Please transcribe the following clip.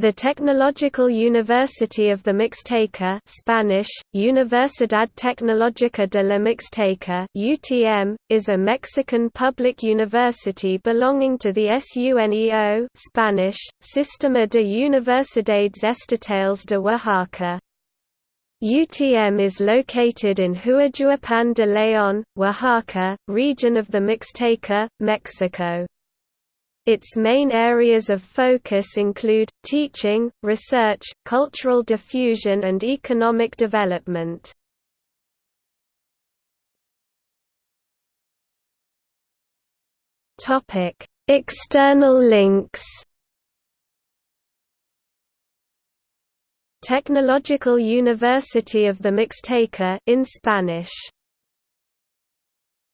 The Technological University of the Mixteca Spanish, Universidad Tecnológica de la Mixteca UTM, is a Mexican public university belonging to the SUNEO Spanish, Sistema de Universidades Estatales de Oaxaca. UTM is located in Huajuapan de León, Oaxaca, region of the Mixteca, Mexico. Its main areas of focus include, teaching, research, cultural diffusion and economic development. External links Technological University of the Mixteca in Spanish